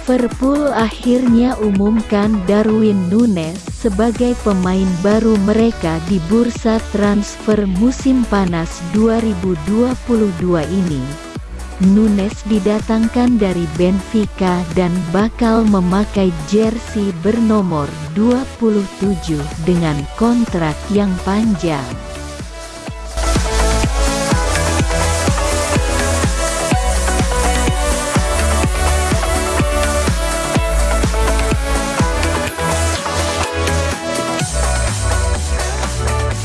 Liverpool akhirnya umumkan Darwin Nunes sebagai pemain baru mereka di bursa transfer musim panas 2022 ini. Nunes didatangkan dari Benfica dan bakal memakai jersey bernomor 27 dengan kontrak yang panjang.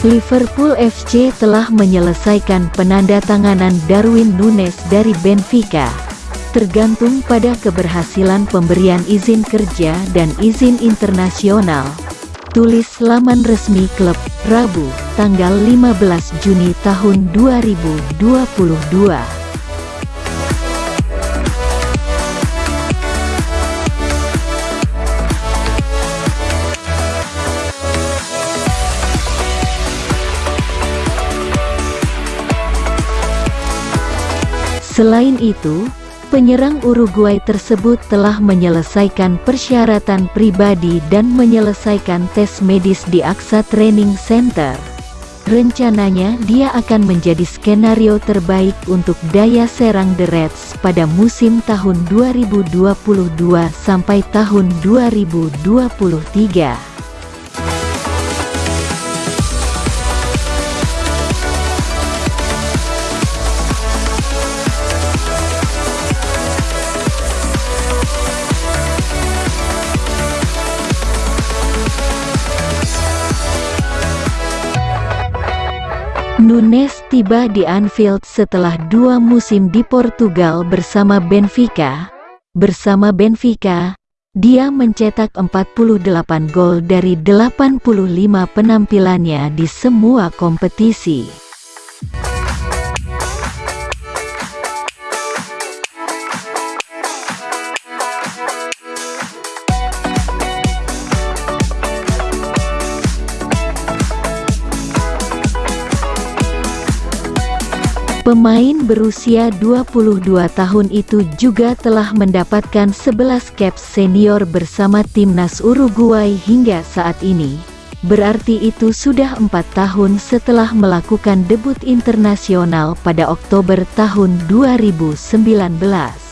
Liverpool FC telah menyelesaikan penandatanganan Darwin Nunes dari Benfica. Tergantung pada keberhasilan pemberian izin kerja dan izin internasional. Tulis laman resmi klub, Rabu, tanggal 15 Juni tahun 2022. Selain itu, penyerang Uruguay tersebut telah menyelesaikan persyaratan pribadi dan menyelesaikan tes medis di Aksa Training Center. Rencananya dia akan menjadi skenario terbaik untuk daya serang The Reds pada musim tahun 2022 sampai tahun 2023. Nunes tiba di Anfield setelah dua musim di Portugal bersama Benfica. Bersama Benfica, dia mencetak 48 gol dari 85 penampilannya di semua kompetisi. Pemain berusia 22 tahun itu juga telah mendapatkan 11 caps senior bersama timnas Uruguay hingga saat ini. Berarti itu sudah empat tahun setelah melakukan debut internasional pada Oktober tahun 2019.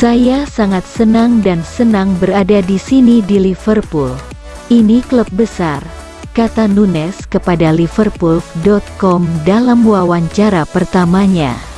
Saya sangat senang dan senang berada di sini di Liverpool. Ini klub besar, kata Nunes kepada Liverpool.com dalam wawancara pertamanya.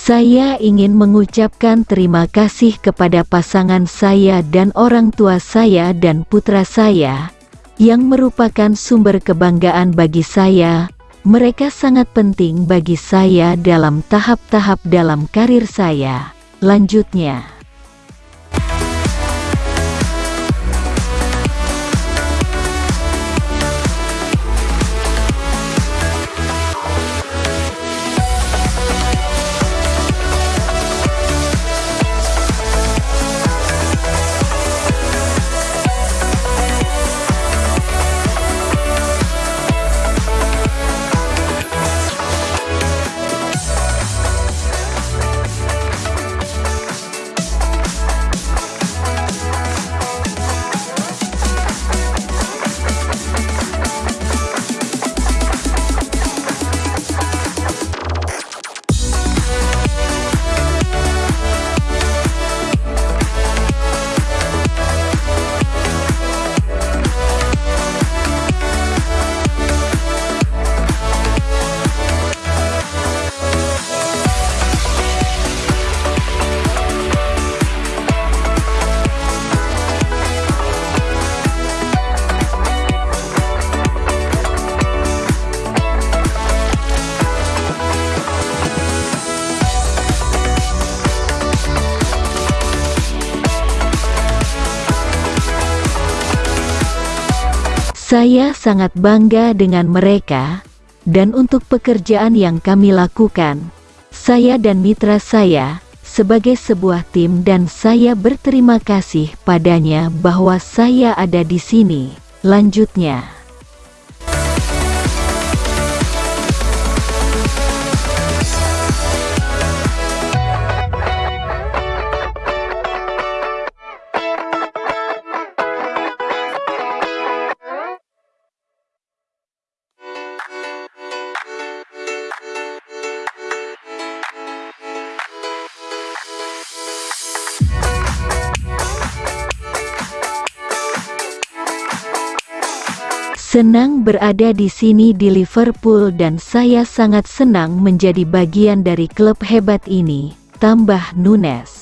Saya ingin mengucapkan terima kasih kepada pasangan saya dan orang tua saya dan putra saya, yang merupakan sumber kebanggaan bagi saya, Mereka sangat penting bagi saya dalam tahap-tahap dalam karir saya. Lanjutnya, Saya sangat bangga dengan mereka, dan untuk pekerjaan yang kami lakukan, saya dan mitra saya, sebagai sebuah tim dan saya berterima kasih padanya bahwa saya ada di sini. Lanjutnya. Senang berada di sini di Liverpool dan saya sangat senang menjadi bagian dari klub hebat ini, tambah Nunes.